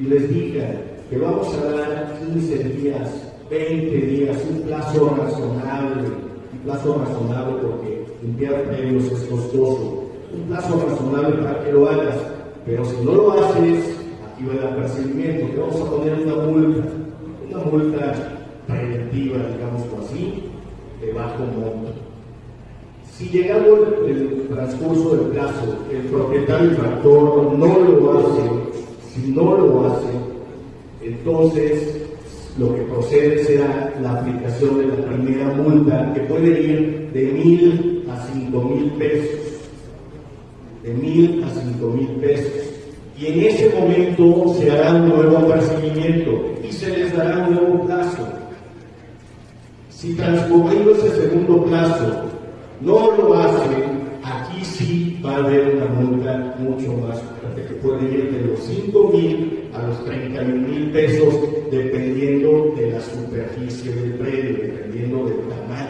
y les digan que vamos a dar 15 días, 20 días, un plazo razonable, un plazo razonable porque limpiar premios es costoso, un plazo razonable para que lo hagas, pero si no lo haces, aquí va el apercibimiento, te vamos a poner una multa, una multa preventiva, digámoslo así, de bajo monto. Si llegado el, el transcurso del plazo, el propietario infractor no lo hace, si no lo hace, entonces lo que procede será la aplicación de la primera multa, que puede ir de mil a cinco mil pesos. De mil a cinco mil pesos. Y en ese momento se hará un nuevo apercibimiento y se les dará un nuevo plazo. Si transcurrido ese segundo plazo no lo hacen, y sí va a haber una multa mucho más fuerte, que puede ir de los 5 mil a los 31 mil pesos, dependiendo de la superficie del predio, dependiendo del tamaño